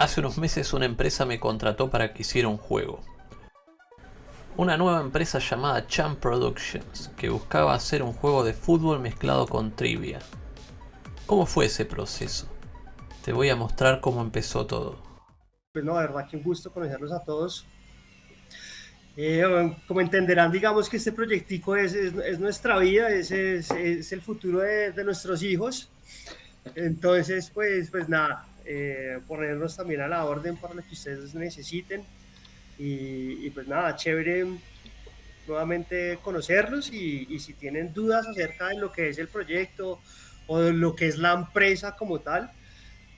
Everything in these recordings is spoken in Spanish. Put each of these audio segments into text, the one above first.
Hace unos meses una empresa me contrató para que hiciera un juego. Una nueva empresa llamada Champ Productions, que buscaba hacer un juego de fútbol mezclado con trivia. ¿Cómo fue ese proceso? Te voy a mostrar cómo empezó todo. Pues no, de verdad que un gusto conocerlos a todos. Eh, como entenderán, digamos que este proyectico es, es, nuestra vida, es, es el futuro de, de, nuestros hijos. Entonces, pues, pues nada, eh, ponernos también a la orden para lo que ustedes necesiten. Y, pues nada, chévere nuevamente conocerlos y, y, si tienen dudas acerca de lo que es el proyecto o de lo que es la empresa como tal,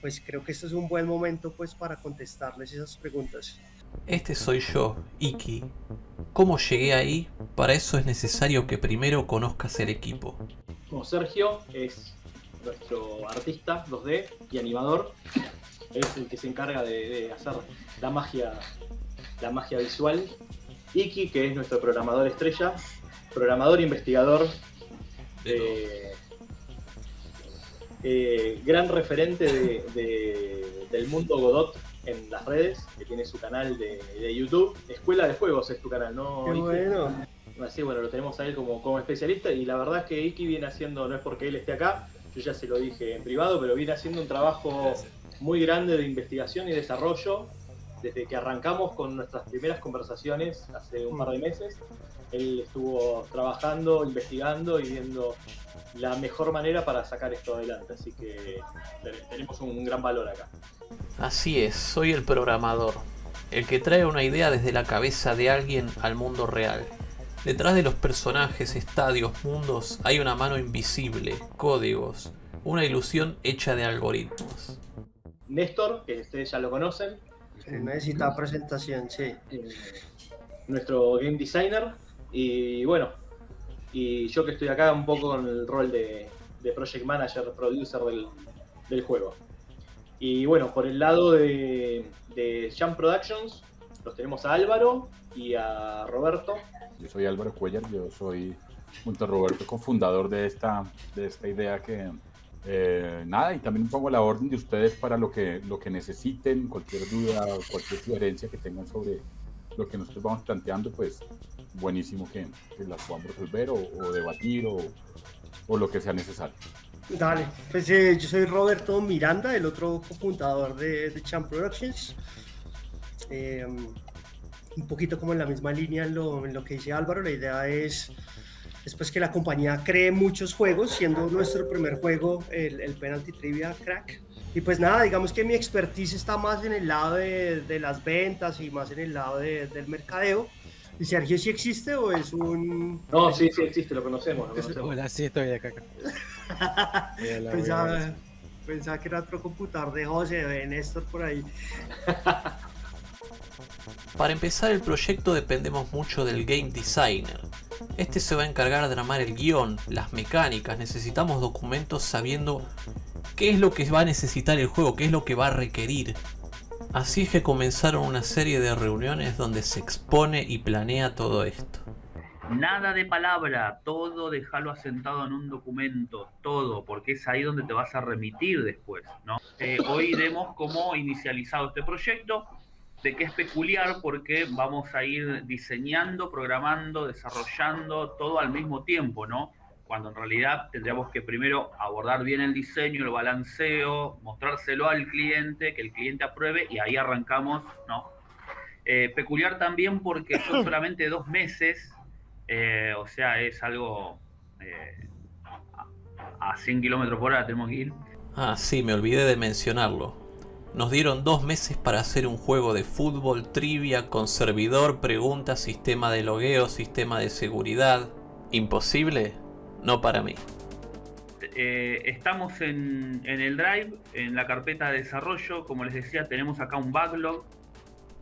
pues creo que este es un buen momento pues para contestarles esas preguntas. Este soy yo, Iki. ¿Cómo llegué ahí? Para eso es necesario que primero conozcas el equipo. Como Sergio es nuestro artista 2D y animador. Es el que se encarga de, hacer la magia, la magia visual. Iki, que es nuestro programador estrella, programador investigador, eh, eh, gran referente del mundo Godot en las redes, que tiene su canal de, YouTube. Escuela de Juegos es tu canal, ¿no? Qué bueno. Así, bueno, lo tenemos a él como, como especialista y la verdad es que Iki viene haciendo, no es porque él esté acá, yo ya se lo dije en privado, pero viene haciendo un trabajo muy grande de investigación y desarrollo desde que arrancamos con nuestras primeras conversaciones hace un par de meses. Él estuvo trabajando, investigando y viendo la mejor manera para sacar esto adelante, así que tenemos un gran valor acá. Así es, soy el programador, el que trae una idea desde la cabeza de alguien al mundo real. Detrás de los personajes, estadios, mundos, hay una mano invisible, códigos, una ilusión hecha de algoritmos. Néstor, que ustedes ya lo conocen. necesita presentación, sí. Eh, nuestro game designer. Y bueno, y yo que estoy acá un poco con el rol de, project manager, producer del, juego. Y bueno, por el lado de, de Jump Productions, los tenemos a Álvaro y a Roberto, yo soy Álvaro Cuellar, yo soy, junto a Roberto, cofundador de esta, de esta idea que, eh, nada, y también pongo la orden de ustedes para lo que, lo que necesiten, cualquier duda, cualquier sugerencia que tengan sobre lo que nosotros vamos planteando, pues buenísimo que, que las podamos resolver o, debatir o, o, lo que sea necesario. Dale, pues eh, yo soy Roberto Miranda, el otro cofundador de, de Champ Productions. Eh, un poquito como en la misma línea en lo, en lo que dice Álvaro, la idea es después que la compañía cree muchos juegos, siendo nuestro primer juego el, el, Penalty Trivia Crack. Y pues nada, digamos que mi expertise está más en el lado de, de las ventas y más en el lado de, del mercadeo. ¿Y Sergio sí existe o es un...? No, sí, sí existe, lo conocemos. Lo conocemos. Hola, sí, estoy acá. pensaba, pensaba, que era otro computador de José, de Néstor por ahí. Para empezar el proyecto dependemos mucho del game designer. Este se va a encargar de armar el guion, las mecánicas, necesitamos documentos sabiendo qué es lo que va a necesitar el juego, qué es lo que va a requerir. Así es que comenzaron una serie de reuniones donde se expone y planea todo esto. Nada de palabra, todo déjalo asentado en un documento, todo, porque es ahí donde te vas a remitir después, ¿no? Eh, hoy vemos cómo inicializado este proyecto, de que es peculiar porque vamos a ir diseñando, programando, desarrollando todo al mismo tiempo, ¿no? Cuando en realidad tendríamos que primero abordar bien el diseño, el balanceo, mostrárselo al cliente, que el cliente apruebe y ahí arrancamos, ¿no? Eh, peculiar también porque son solamente dos meses, eh, o sea, es algo eh, a 100 kilómetros por hora tenemos que ir. Ah, sí, me olvidé de mencionarlo. Nos dieron dos meses para hacer un juego de fútbol, trivia, con servidor, preguntas, sistema de logueo, sistema de seguridad. ¿Imposible? No para mí. Eh, estamos en, el Drive, en la carpeta de desarrollo. Como les decía, tenemos acá un backlog,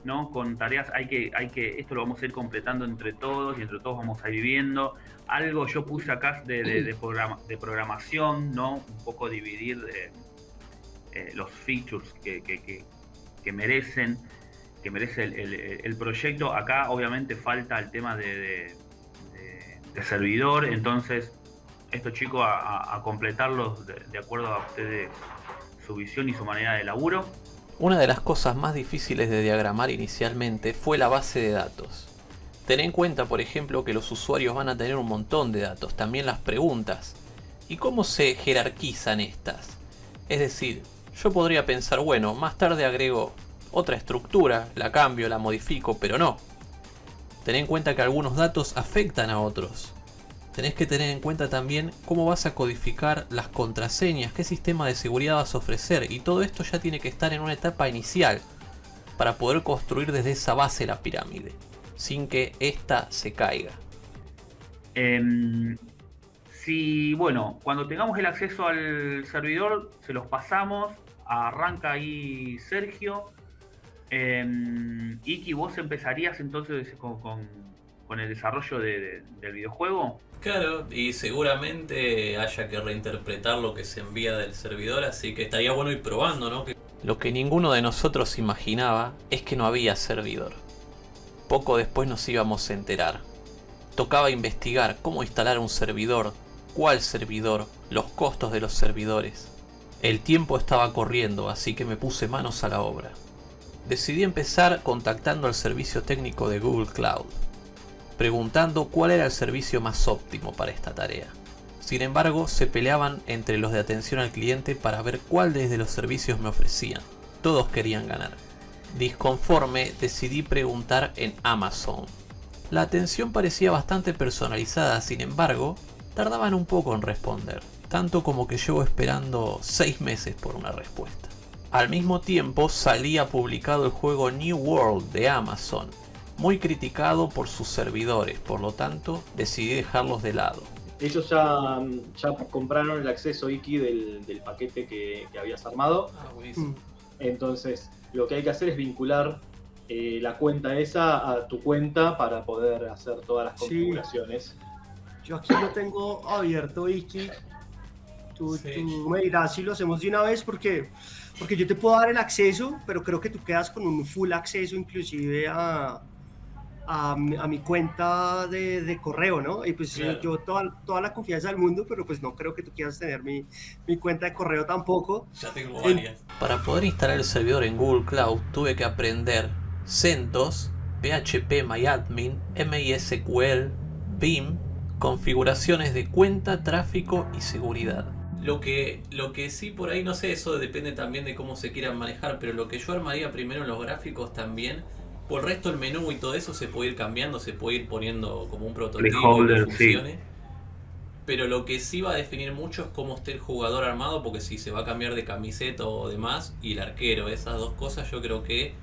¿no? Con tareas, hay que, hay que, esto lo vamos a ir completando entre todos y entre todos vamos a ir viviendo. Algo yo puse acá de, de, programa, de programación, ¿no? Un poco dividir de eh, los features que, que, merecen que merece el, proyecto. Acá obviamente falta el tema de, servidor, entonces estos chicos a, completarlos de, acuerdo a ustedes su visión y su manera de laburo. Una de las cosas más difíciles de diagramar inicialmente fue la base de datos. Ten en cuenta, por ejemplo, que los usuarios van a tener un montón de datos, también las preguntas. ¿Y cómo se jerarquizan estas? Es decir, yo podría pensar, bueno, más tarde agrego otra estructura, la cambio, la modifico, pero no. Ten en cuenta que algunos datos afectan a otros. Tenés que tener en cuenta también cómo vas a codificar las contraseñas, qué sistema de seguridad vas a ofrecer y todo esto ya tiene que estar en una etapa inicial para poder construir desde esa base la pirámide, sin que ésta se caiga. Em, si, bueno, cuando tengamos el acceso al servidor, se los pasamos, arranca ahí Sergio. Eh, Iki, ¿vos empezarías entonces con, con- con el desarrollo de- de- del videojuego? Claro, y seguramente haya que reinterpretar lo que se envía del servidor, así que estaría bueno ir probando, ¿no? Lo que ninguno de nosotros imaginaba es que no había servidor. Poco después nos íbamos a enterar. Tocaba investigar cómo instalar un servidor, cuál servidor, los costos de los servidores. El tiempo estaba corriendo, así que me puse manos a la obra. Decidí empezar contactando al servicio técnico de Google Cloud preguntando cuál era el servicio más óptimo para esta tarea. Sin embargo, se peleaban entre los de atención al cliente para ver cuál desde los servicios me ofrecían. Todos querían ganar. Disconforme, decidí preguntar en Amazon. La atención parecía bastante personalizada, sin embargo, tardaban un poco en responder, tanto como que llevo esperando 6 meses por una respuesta. Al mismo tiempo salía publicado el juego New World de Amazon, muy criticado por sus servidores, por lo tanto decidí dejarlos de lado. Ellos ya, ya compraron el acceso Iki del, del paquete que, que habías armado. Mm. Entonces, lo que hay que hacer es vincular eh, la cuenta esa a tu cuenta para poder hacer todas las Sí. Yo aquí lo tengo abierto, Iki. Tú, Sí. tú me dirás si lo hacemos de una vez porque, porque yo te puedo dar el acceso, pero creo que tú quedas con un full acceso inclusive a, a, mi- a mi cuenta de, de correo, ¿no? Y pues Claro. yo toda, toda la confianza del mundo, pero pues no creo que tú quieras tener mi, mi cuenta de correo tampoco. Ya tengo varias. Para poder instalar el servidor en Google Cloud tuve que aprender CentOS, PHP MyAdmin, MySQL, Vim, configuraciones de cuenta, tráfico y seguridad. Lo que, lo que sí por ahí, no sé, eso depende también de cómo se quieran manejar, pero lo que yo armaría primero en los gráficos también, por el resto el menú y todo eso se puede ir cambiando, se puede ir poniendo como un prototipo que sí. funcione. Pero lo que sí va a definir mucho es cómo esté el jugador armado, porque si se va a cambiar de camiseta o demás, y el arquero, esas dos cosas yo creo que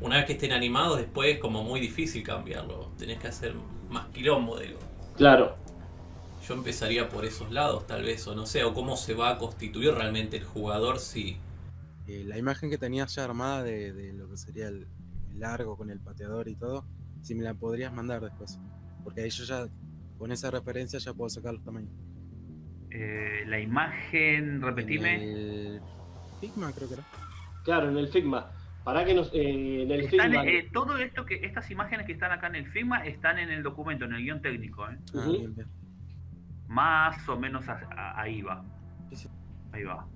una vez que estén animados después es como muy difícil cambiarlo. Tenés que hacer más quilombo, digo. Claro, Yo empezaría por esos lados tal vez, o no sé, o cómo se va a constituir realmente el jugador si... Eh, la imagen que tenías ya armada de, de lo que sería el, el largo con el pateador y todo, si me la podrías mandar después. Porque ahí yo ya, con esa referencia, ya puedo sacar los tamaños. Eh, la imagen, repetime. En el Figma creo que era. claro, en el Figma. Para que nos. eh, en el Están, Figma. eh, todo esto que estas imágenes que están acá en el Figma están en el documento, en el guion técnico, ¿eh? Ah, Ujú. bien, bien. Más o menos a- a- ahí va. Ahí va.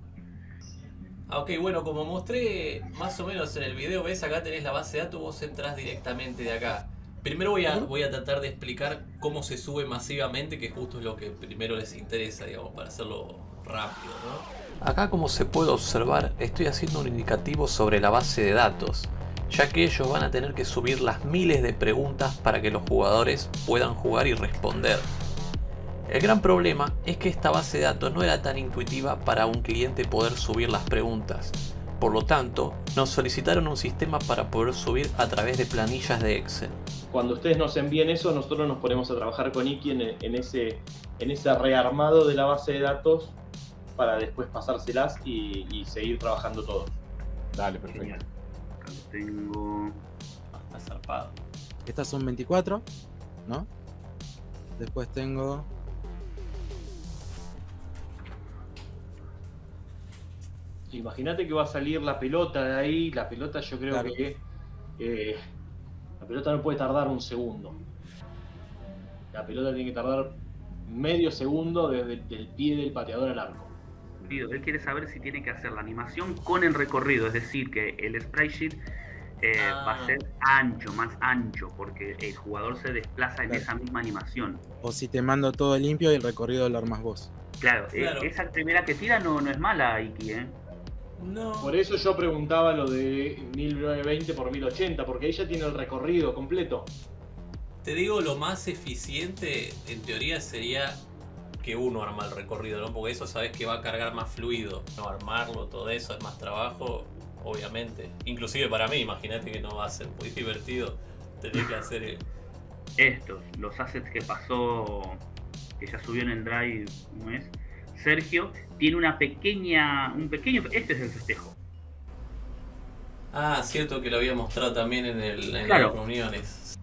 Ah, ok, bueno, como mostré más o menos en el video, ves acá tenés la base de datos, vos entrás directamente de acá. Primero voy a, voy a tratar de explicar cómo se sube masivamente, que justo es lo que primero les interesa, digamos, para hacerlo rápido, ¿no? Acá como se puede observar, estoy haciendo un indicativo sobre la base de datos, ya que ellos van a tener que subir las miles de preguntas para que los jugadores puedan jugar y responder. El gran problema es que esta base de datos no era tan intuitiva para un cliente poder subir las preguntas. Por lo tanto, nos solicitaron un sistema para poder subir a través de planillas de Excel. Cuando ustedes nos envíen eso, nosotros nos ponemos a trabajar con Iki en, en ese, en ese rearmado de la base de datos para después pasárselas y, y seguir trabajando todo. Dale, perfecto. Genial. Tengo. Ah, está zarpado. Estas son 24, ¿no? Después tengo. Imagínate que va a salir la pelota de ahí, la pelota yo creo Claro. que eh, la pelota no puede tardar un segundo. La pelota tiene que tardar medio segundo desde el pie del pateador al arco. Él quiere saber si tiene que hacer la animación con el recorrido, es decir, que el sprite sheet eh, va a Ah. ser ancho, más ancho, porque el jugador se desplaza en Claro. esa misma animación. O si te mando todo limpio y el recorrido lo armas vos. Claro, eh, Claro. esa primera que tira no, no es mala, Iki, ¿eh? No. Por eso yo preguntaba lo de 1920 por 1080, porque ella tiene el recorrido completo. Te digo, lo más eficiente en teoría sería que uno arma el recorrido, ¿no? Porque eso sabes que va a cargar más fluido. No armarlo, todo eso es más trabajo, obviamente. Inclusive para mí, imagínate que no va a ser muy divertido tener que hacer el... Estos, los assets que pasó, que ya subió en el drive un mes, Sergio, tiene una pequeña, un pequeño, este es el festejo. Ah, cierto que lo había mostrado también en, el, en Claro. las reuniones.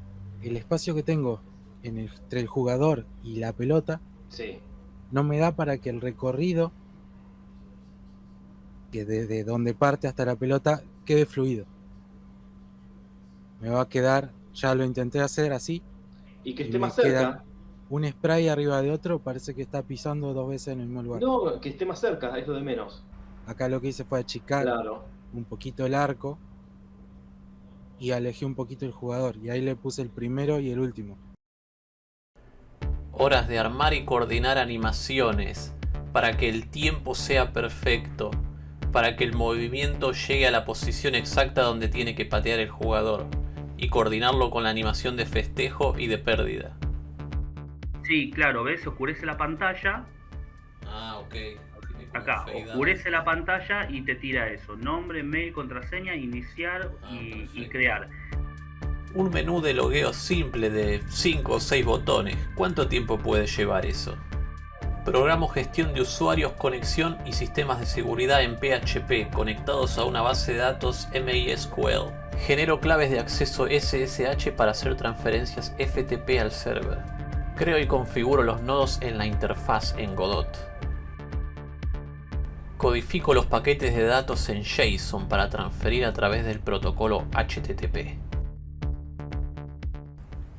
El espacio que tengo en el- entre el jugador y la pelota Sí. No me da para que el recorrido que desde donde parte hasta la pelota quede fluido. Me va a quedar, ya lo intenté hacer así, Y que esté me más cerca. queda- un spray arriba de otro, parece que está pisando dos veces en el mismo lugar. No, que esté más cerca, es lo de menos. Acá lo que hice fue achicar Claro. un poquito el arco y alejé un poquito el jugador. Y ahí le puse el primero y el último. Horas de armar y coordinar animaciones para que el tiempo sea perfecto, para que el movimiento llegue a la posición exacta donde tiene que patear el jugador y coordinarlo con la animación de festejo y de pérdida. Sí, claro, ¿ves? Oscurece la pantalla, Ah, ok. acá, oscurece la pantalla y te tira eso. Nombre, mail, contraseña, iniciar Ah, y, y perfecto. crear. Un menú de logueo simple de 5 o 6 botones. ¿Cuánto tiempo puede llevar eso? Programo gestión de usuarios, conexión y sistemas de seguridad en PHP conectados a una base de datos MySQL. Genero claves de acceso SSH para hacer transferencias FTP al server. Creo y configuro los nodos en la interfaz en Godot. Codifico los paquetes de datos en JSON para transferir a través del protocolo HTTP.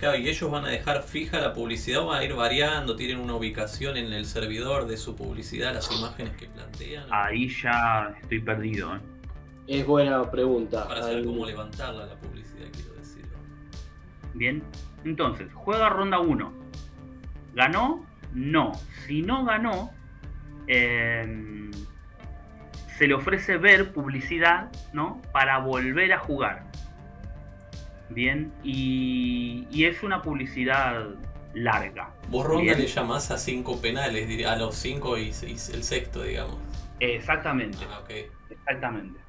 Claro, y ellos van a dejar fija la publicidad, van a ir variando, tienen una ubicación en el servidor de su publicidad, las imágenes que plantean, Ahí ya estoy perdido, ¿eh? Es buena pregunta. para saber Al- cómo levantarla la publicidad, quiero decir. Bien, entonces, juega ronda 1. ¿Ganó? No. Si no ganó, eh, se le ofrece ver publicidad, ¿no? Para volver a jugar. Bien, y, y es una publicidad larga. Vos ronda le llamás a cinco penales, diría- a los cinco y, y el sexto, digamos. Exactamente. Ah. Exactamente.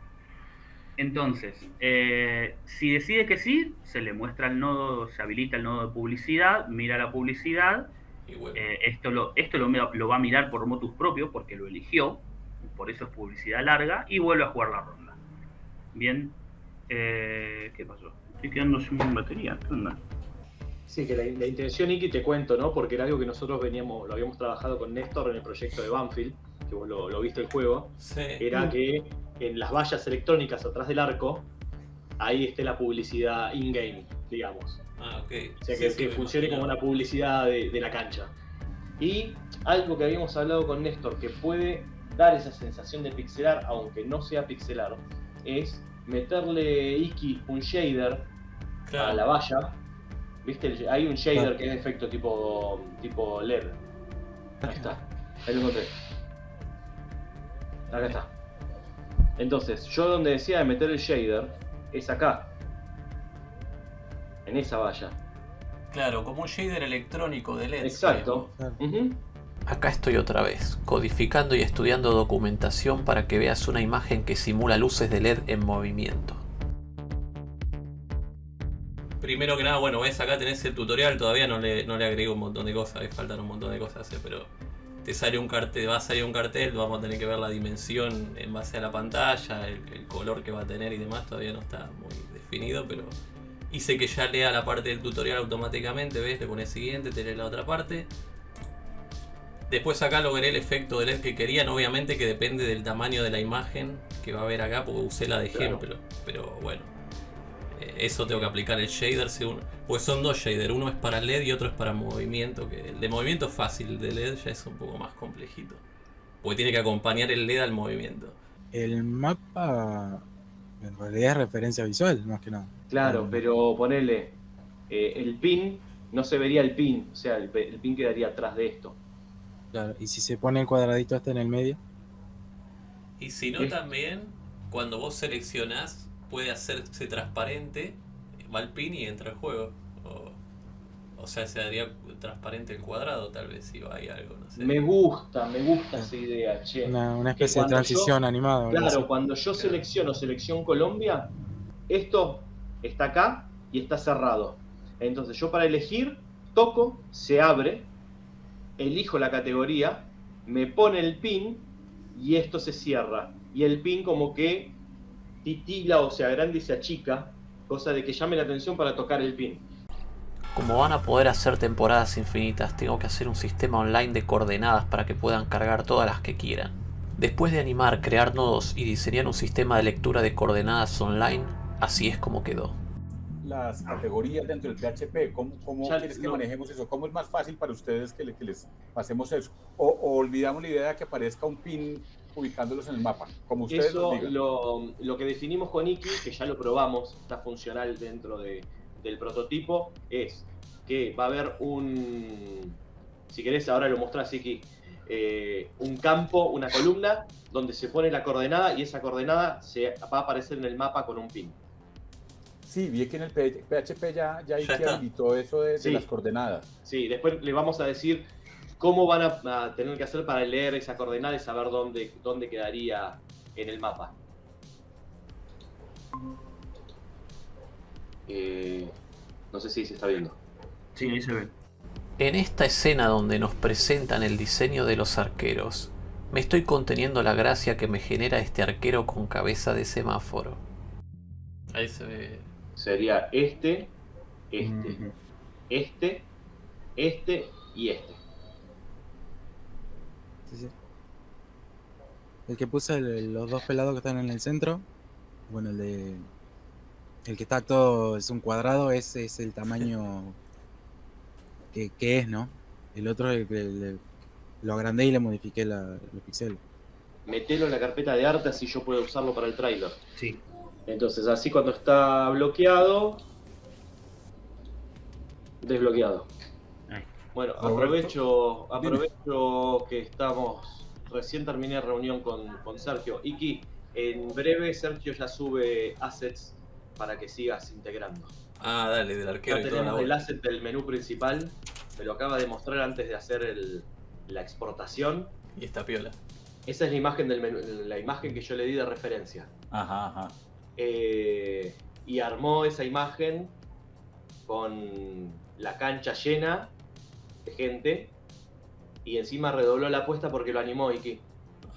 Entonces, eh, si decide que sí, se le muestra el nodo, se habilita el nodo de publicidad, mira la publicidad, Y bueno, eh, esto, lo, esto lo, lo va a mirar por motus propio porque lo eligió, por eso es publicidad larga, y vuelve a jugar la ronda. Bien, eh, ¿qué pasó? Estoy quedando sin batería, ¿qué onda? Sí, que la, la intención, Iki, te cuento, ¿no? Porque era algo que nosotros veníamos, lo habíamos trabajado con Néstor en el proyecto de Banfield, que vos lo, lo viste el juego, sí. era que en las vallas electrónicas atrás del arco, ahí esté la publicidad in-game, digamos. Ah, ok. O sea, que, sí, que me funcione como una publicidad de, de la cancha. Y algo que habíamos hablado con Néstor, que puede dar esa sensación de pixelar, aunque no sea pixelar, es meterle Iki un shader a la valla. ¿Viste? Hay un shader Claro. que es de efecto tipo, tipo LED. Ahí está. Ahí lo encontré. Acá está. Entonces, yo donde decía de meter el shader es acá. En esa valla. Claro, como un shader electrónico de LED. Exacto. Claro. Acá estoy otra vez, codificando y estudiando documentación para que veas una imagen que simula luces de LED en movimiento. Primero que nada, bueno, ves acá tenés el tutorial, todavía no le, no le agrego un montón de cosas, faltan un montón de cosas, eh, pero te sale un cartel, va a salir un cartel, vamos a tener que ver la dimensión en base a la pantalla, el, el color que va a tener y demás, todavía no está muy definido, pero hice que ya lea la parte del tutorial automáticamente, ves, le pones siguiente, te lee la otra parte. Después acá logré el efecto de LED que querían, obviamente que depende del tamaño de la imagen que va a ver acá, porque usé la de Claro. pero bueno. Eso tengo que aplicar el shader según. Pues son dos shaders, uno es para LED y otro es para movimiento. Que el de movimiento es fácil, el de LED ya es un poco más complejito. Porque tiene que acompañar el LED al movimiento. El mapa en realidad es referencia visual, más que nada. Claro, Mm. pero ponele eh, el pin, no se vería el pin, o sea, el, pin quedaría atrás de esto. Claro, y si se pone el cuadradito este en el medio, Y si no también, cuando vos seleccionás, puede hacerse transparente, va el pin y entra el juego. O, o sea, se haría transparente el cuadrado tal vez si va ahí algo, no sé. Me gusta, me gusta esa idea, che. una, una especie de transición animada. Claro, así. cuando yo selecciono selección Colombia, esto está acá y está cerrado. Entonces yo para elegir, toco, se abre, elijo la categoría, me pone el pin y esto se cierra. Y el pin como que titila o se agranda y se achica, cosa de que llame la atención para tocar el pin. Como van a poder hacer temporadas infinitas, tengo que hacer un sistema online de coordenadas para que puedan cargar todas las que quieran. Después de animar, crear nodos y diseñar un sistema de lectura de coordenadas online, así es como quedó. Las categorías dentro del PHP, ¿cómo, cómo Ya, quieres que no. manejemos eso? ¿Cómo es más fácil para ustedes que, le- que les pasemos eso? O, o olvidamos la idea de que aparezca un pin ubicándolos en el mapa, como ustedes Eso digan. lo, lo que definimos con Iki, que ya lo probamos, está funcional dentro de- del prototipo, es que va a haber un, si querés ahora lo mostrás Iki, eh, un campo, una columna, donde se pone la coordenada y esa coordenada se va a aparecer en el mapa con un pin. Sí, vi que en el PHP ya, ya, Ya habilitó eso de, las coordenadas. Sí, después le vamos a decir cómo van a, a tener que hacer para leer esa coordenada y saber dónde, dónde quedaría en el mapa. Eh, no sé si se está viendo. Sí, ahí se ve. En esta escena donde nos presentan el diseño de los arqueros, me estoy conteniendo la gracia que me genera este arquero con cabeza de semáforo. Ahí se ve. Sería este, este, este, este y este. Sí, sí. El que puse el- los dos pelados que están en el centro, bueno, el de. El que está todo es un cuadrado, ese es el tamaño que, que es, ¿no? El otro es el que le- lo agrandé y le modifiqué la, los píxeles. Metelo en la carpeta de arte así yo puedo usarlo para el trailer. Sí. Entonces así cuando está bloqueado, desbloqueado. Bueno, aprovecho, aprovecho que estamos, recién terminé reunión con, con Sergio. Iki, en breve Sergio ya sube assets para que sigas integrando. Ah, dale, del arquero Ya tenemos el asset del menú principal, me lo acaba de mostrar antes de hacer el- la exportación. Y esta piola. Esa es la imagen del menú, la imagen que yo le di de referencia. Ajá, ajá. Eh, y armó esa imagen con la cancha llena de gente y encima redobló la apuesta porque lo animó Iki.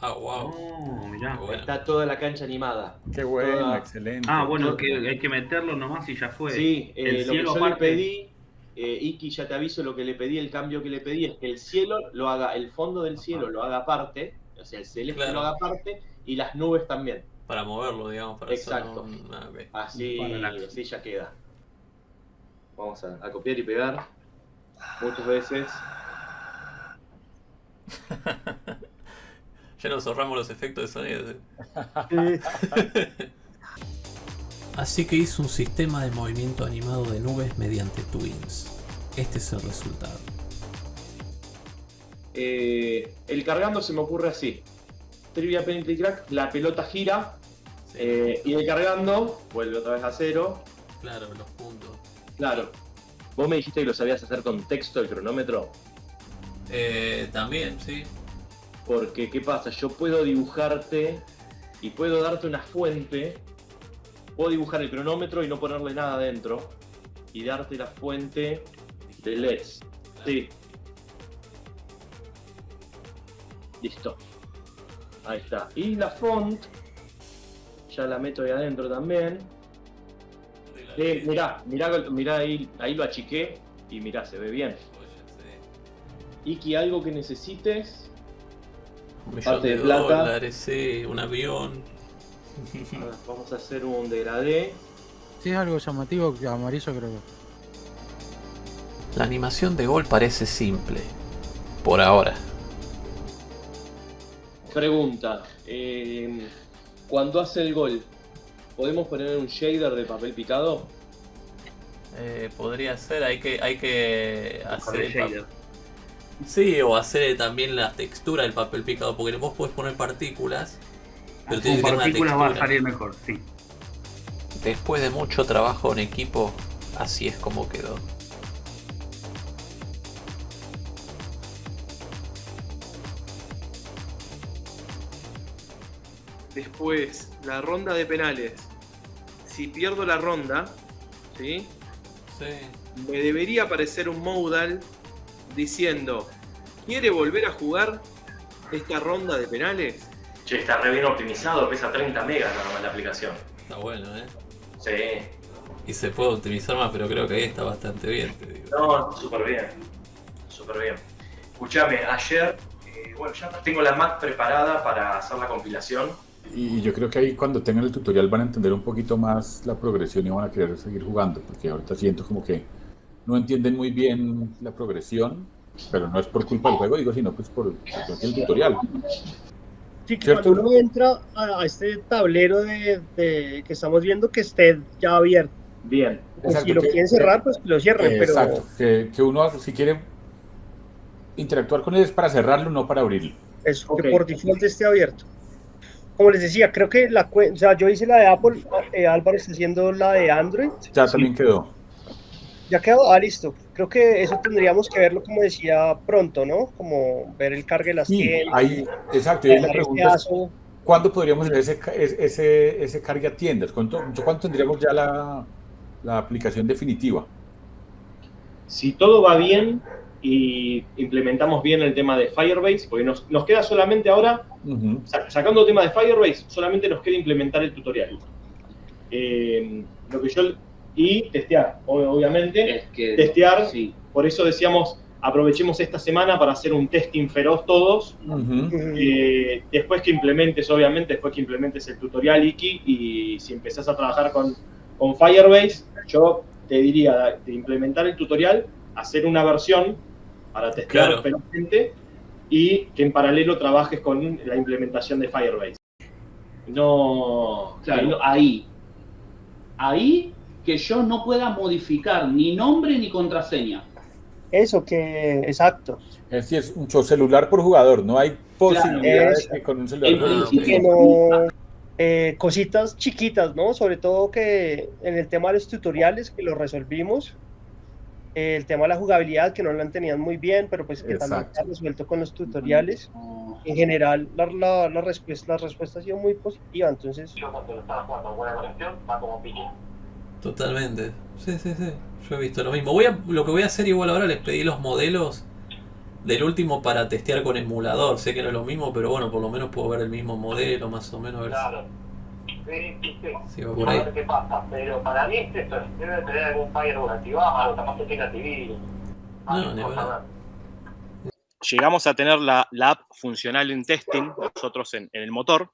Ah, wow. Oh, mirá. Bueno. Está toda la cancha animada. Qué bueno, Toda- excelente. Ah, bueno, que hay que meterlo nomás y ya fue. Sí, eh, El lo que cielo yo le pedí, eh, Iki, ya te aviso lo que le pedí, el cambio que le pedí es que el cielo lo haga, el fondo del cielo lo haga aparte, o sea, el celeste Claro. lo haga aparte y las nubes también. Para moverlo, digamos, para hacer Exacto. un- ah. Así, Para la- así ya queda. Vamos a, a copiar y pegar muchas veces. Ya nos ahorramos los efectos de sonido. Así que hice un sistema de movimiento animado de nubes mediante Twins. Este es el resultado. Eh, el cargando se me ocurre así. Trivia Penalty Crack, la pelota gira Sí, eh, y el cargando vuelve otra vez a cero. claro, los puntos. Claro. Vos me dijiste que lo sabías hacer con texto el cronómetro. Eh, también, sí. Porque, ¿qué pasa? Yo puedo dibujarte y puedo darte una fuente. Puedo dibujar el cronómetro y no ponerle nada dentro. Y darte la fuente de LEDs. Sí. Listo. Ahí está. Y la font. Ya la meto ahí adentro también. Eh, mirá, mirá, mirá ahí, ahí lo achiqué. Y mirá, se ve bien. Iki, algo que necesites. Un millón Parte de de plata. dólares, sí, un avión. Vamos a hacer un degradé. Sí, es algo llamativo, que amarillo creo que. La animación de gol parece simple. Por ahora. pregunta. eh, cuando hace el gol, ¿podemos poner un shader de papel picado? Eh, podría ser, hay que, hay que hacer el shader. Sí, o hacer también la textura del papel picado, porque vos podés poner partículas, pero tiene que Con tener una partículas va a textura. salir mejor, sí. Después de mucho trabajo en equipo, así es como quedó. Después, la ronda de penales. Si pierdo la ronda, ¿sí? Sí. me debería aparecer un modal diciendo, ¿quiere volver a jugar esta ronda de penales? Che, está re bien optimizado, pesa 30 megas nada más la aplicación. Está bueno, ¿eh? Sí. Y se puede optimizar más, pero creo que ahí está bastante bien, te digo. No, súper bien. Súper bien. Escuchame, ayer, eh, bueno, ya tengo la Mac preparada para hacer la compilación. Y yo creo que ahí cuando tengan el tutorial van a entender un poquito más la progresión y van a querer seguir jugando, porque ahorita siento como que no entienden muy bien la progresión, pero no es por culpa del juego, digo, sino pues por, por el tutorial. Sí, que ¿Cierto? cuando uno entra a, a este tablero de, de- que estamos viendo que esté ya abierto. Bien. Pues Exacto, si lo que- quieren cerrar, pues que lo cierren, Eh, pero Exacto, que, que uno si quiere interactuar con él es para cerrarlo, no para abrirlo. eso, Ok. que por default esté abierto. Como les decía, creo que la o sea, yo hice la de Apple, eh, Álvaro está haciendo la de Android. Ya también quedó. Ya quedó, ah, listo. Creo que eso tendríamos que verlo, como decía, pronto, ¿no? Como ver el cargue de las Sí, tiendas. ahí, exacto, y la pregunta es. ¿cuándo podríamos hacer ese, ese, ese cargue a tiendas? ¿Cuánto, ¿Cuánto tendríamos ya la, la aplicación definitiva? Si todo va bien y implementamos bien el tema de Firebase, porque nos, nos queda solamente ahora sacando el tema de Firebase, solamente nos queda implementar el tutorial. Eh, lo que yo y testear, ob- obviamente. Es que. Testear. Sí. Por eso decíamos, aprovechemos esta semana para hacer un testing feroz todos. Eh, después que implementes, obviamente, después que implementes el tutorial Iki y si empezás a trabajar con, con Firebase, yo te diría de implementar el tutorial, hacer una versión para testear Claro. y que en paralelo trabajes con la implementación de Firebase. No, Claro, no- ahí. Ahí que yo no pueda modificar ni nombre ni contraseña. Eso, que, exacto. Es decir, es un celular por jugador, no hay posibilidad es- de que con un celular. Que no, eh, cositas chiquitas, ¿no? Sobre todo que en el tema de los tutoriales, que lo resolvimos, el tema de la jugabilidad, que no la tenían muy bien, pero pues que también Exacto. está resuelto con los tutoriales. En general, la, la, la, respuesta, la respuesta ha sido muy positiva, entonces, Totalmente. Sí, sí, sí. Yo he visto lo mismo. Voy a, lo que voy a hacer igual ahora les pedí los modelos del último para testear con emulador. Sé que no es lo mismo, pero bueno, por lo menos puedo ver el mismo modelo, más o menos. A ver si- Claro. Sí, sí. por A ahí. ver qué pasa. Pero para mí es eso. Debe tener algún firewall activado, capaz que tenga antivirus. No, hablar. llegamos a tener la, la app funcional en testing, nosotros en, en el motor.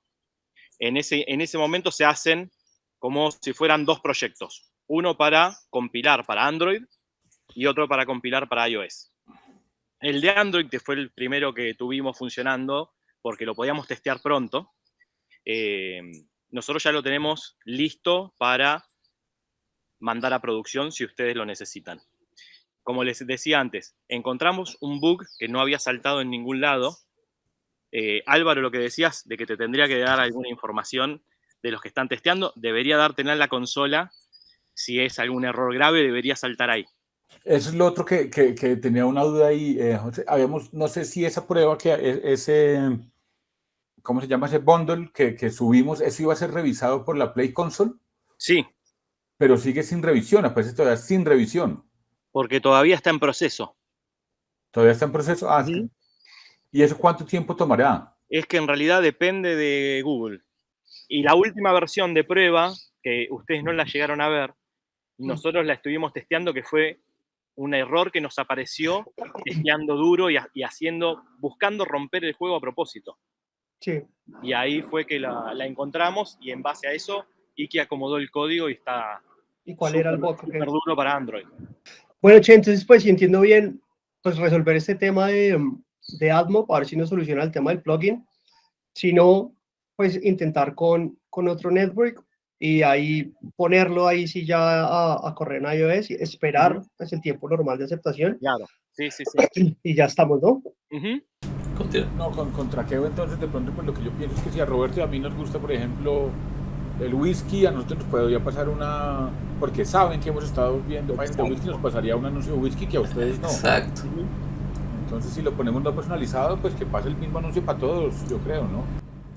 En ese, en ese momento se hacen como si fueran dos proyectos. Uno para compilar para Android y otro para compilar para iOS. El de Android, que fue el primero que tuvimos funcionando, porque lo podíamos testear pronto, eh, nosotros ya lo tenemos listo para mandar a producción si ustedes lo necesitan como les decía antes, encontramos un bug que no había saltado en ningún lado. Eh, Álvaro, lo que decías de que te tendría que dar alguna información de los que están testeando, debería dártela en la consola. Si es algún error grave, debería saltar ahí. Eso es lo otro que, que- tenía una duda ahí. eh, José. habíamos, no sé si esa prueba que e- ese, ¿cómo se llama ese bundle que, que subimos, eso iba a ser revisado por la Play Console, Sí, pero sigue sin revisión, aparece todavía sin revisión. porque todavía está en proceso. Todavía está en proceso. Ah, Ujú. ¿Y eso cuánto tiempo tomará? Es que en realidad depende de Google. Y la última versión de prueba, que ustedes no la llegaron a ver, nosotros la estuvimos testeando, que fue un error que nos apareció testeando duro y, y haciendo, buscando romper el juego a propósito. Sí. Y ahí fue que la, la encontramos y en base a eso, Iki acomodó el código y está ¿Y cuál era el bug? súper duro para Android. Bueno, che, entonces, pues si entiendo bien, pues resolver este tema de, de AdMob, a ver si nos soluciona el tema del plugin. Si no, pues intentar con, con otro network y ahí ponerlo ahí sí ya a, a correr en iOS y esperar pues, el tiempo normal de aceptación Claro. Sí, sí, sí. y ya estamos, ¿no? Ujú. No, con, con traqueo entonces de pronto pues lo que yo pienso es que si a Roberto y a mí nos gusta, por ejemplo, el whisky, a nosotros nos podría pasar una... Porque saben que hemos estado viendo páginas de whisky, nos pasaría un anuncio de whisky que a ustedes no. Exacto. Entonces si lo ponemos no personalizado, pues que pase el mismo anuncio para todos, yo creo, ¿no?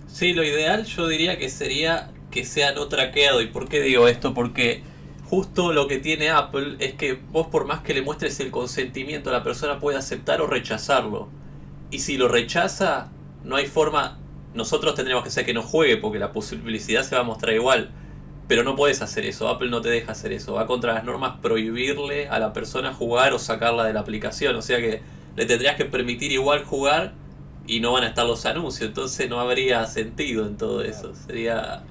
Sí, lo ideal yo diría que sería que sea no traqueado. ¿Y por qué digo esto? Porque justo lo que tiene Apple es que vos por más que le muestres el consentimiento, la persona puede aceptar o rechazarlo. Y si lo rechaza, no hay forma... Nosotros tendremos que hacer que no juegue porque la publicidad se va a mostrar igual. Pero no puedes hacer eso, Apple no te deja hacer eso. Va contra las normas prohibirle a la persona jugar o sacarla de la aplicación. O sea que le tendrías que permitir igual jugar y no van a estar los anuncios. Entonces no habría sentido en todo eso. Sería...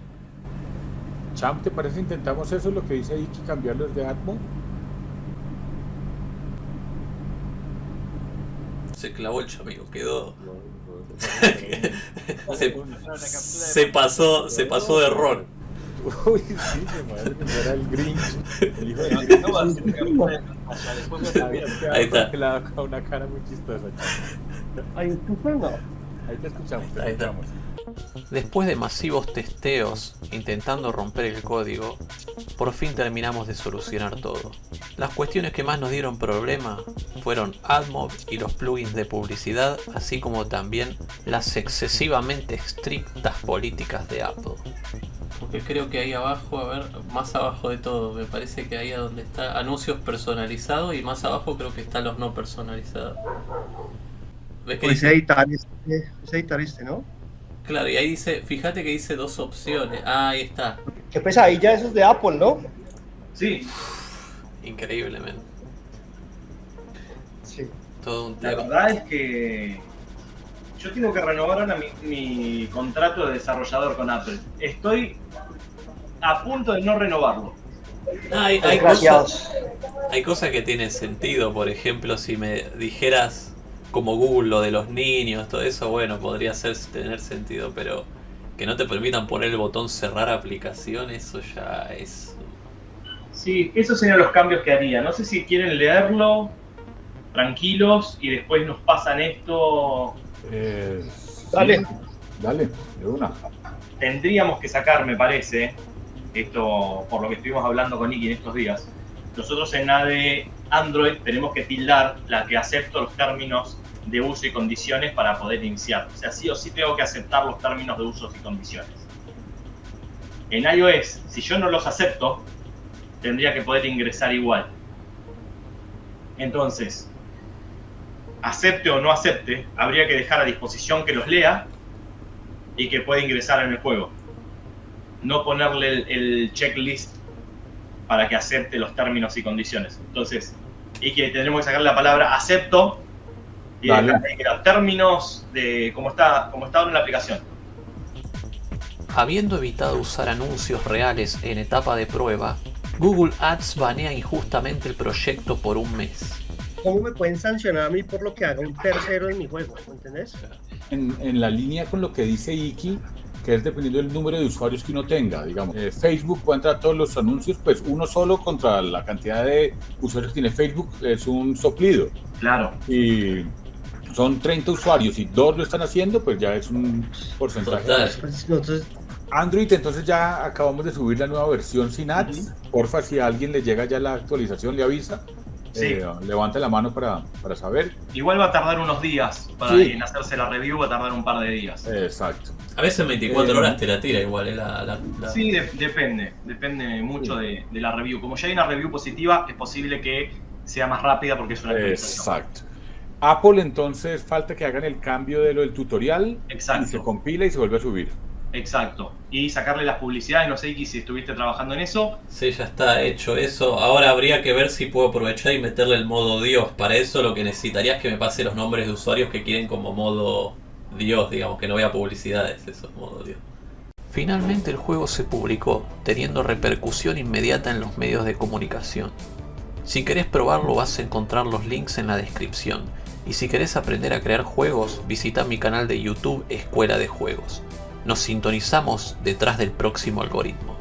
Champ, ¿te parece intentamos eso, lo que dice Iki, cambiarlos de Atmo? Se clavó el chamigo, quedó... se, se pasó, se pasó de ron. Uy, sí, me el Grinch. El hijo del Grinch. Ahí está. Una cara muy chistosa. Ahí, te escuchamos, te Ahí escuchamos. Después de masivos testeos intentando romper el código, por fin terminamos de solucionar todo. Las cuestiones que más nos dieron problema fueron AdMob y los plugins de publicidad, así como también las excesivamente estrictas políticas de Apple. Porque creo que ahí abajo, a ver, más abajo de todo, me parece que ahí a donde está anuncios personalizados y más abajo creo que están los no personalizados. ¿Ves que Pues dice? es editar este, ¿no? Claro, y ahí dice, fíjate que dice dos opciones. Ah, ahí está. Qué pesadilla esos de Apple, ¿no? Sí, Increíblemente. Sí. Todo un La tema. verdad es que yo tengo que renovar ahora mi, mi contrato de desarrollador con Apple. Estoy a punto de no renovarlo. Ah, hay, hay cosas, hay cosas que tienen sentido. Por ejemplo, si me dijeras como Google lo de los niños, todo eso, bueno, podría ser, tener sentido. Pero que no te permitan poner el botón cerrar aplicación, eso ya es... Sí, esos serían los cambios que haría. No sé si quieren leerlo tranquilos y después nos pasan esto. Eh, Dale. sí, Dale, de una. Tendríamos que sacar, me parece, esto por lo que estuvimos hablando con Nicky en estos días. Nosotros en ADE Android tenemos que tildar la que acepto los términos de uso y condiciones para poder iniciar. O sea, sí o sí tengo que aceptar los términos de usos y condiciones. En iOS, si yo no los acepto, tendría que poder ingresar igual. Entonces, acepte o no acepte, habría que dejar a disposición que los lea y que pueda ingresar en el juego. No ponerle el, el checklist para que acepte los términos y condiciones. Entonces, y que tendremos que sacar la palabra acepto y Dale. dejar ahí que los términos de cómo está, cómo está ahora en la aplicación. Habiendo evitado usar anuncios reales en etapa de prueba, Google Ads banea injustamente el proyecto por un mes. ¿Cómo me pueden sancionar a mí por lo que haga un tercero en mi juego? ¿Me entendés? En, en la línea con lo que dice Iki, que es dependiendo del número de usuarios que uno tenga, digamos. eh, Facebook puede entrar todos los anuncios, pues uno solo contra la cantidad de usuarios que tiene Facebook es un soplido. Claro. Y son 30 usuarios y dos lo están haciendo, pues ya es un porcentaje. Total. Pues Android, entonces ya acabamos de subir la nueva versión sin ads. Porfa, si a alguien le llega ya la actualización, le avisa. Sí. Eh, levante la mano para, para saber. Igual va a tardar unos días para Sí. en hacerse la review, va a tardar un par de días. Exacto. A veces en 24 Eh, horas te la tira igual, eh, la, la- la- Sí, de- depende, depende mucho de, de la review. Como ya hay una review positiva, es posible que sea más rápida porque es una actualización. Exacto. Apple entonces falta que hagan el cambio de lo del tutorial y se compila y se vuelve a subir. Exacto. Y sacarle las publicidades, no sé Iki, si estuviste trabajando en eso. Sí, ya está hecho eso. Ahora habría que ver si puedo aprovechar y meterle el modo Dios. Para eso lo que necesitaría es que me pase los nombres de usuarios que quieren como modo Dios, digamos, que no vea publicidades, eso es modo Dios. Finalmente el juego se publicó, teniendo repercusión inmediata en los medios de comunicación. Si querés probarlo vas a encontrar los links en la descripción. Y si querés aprender a crear juegos, visita mi canal de YouTube Escuela de Juegos. Nos sintonizamos detrás del próximo algoritmo.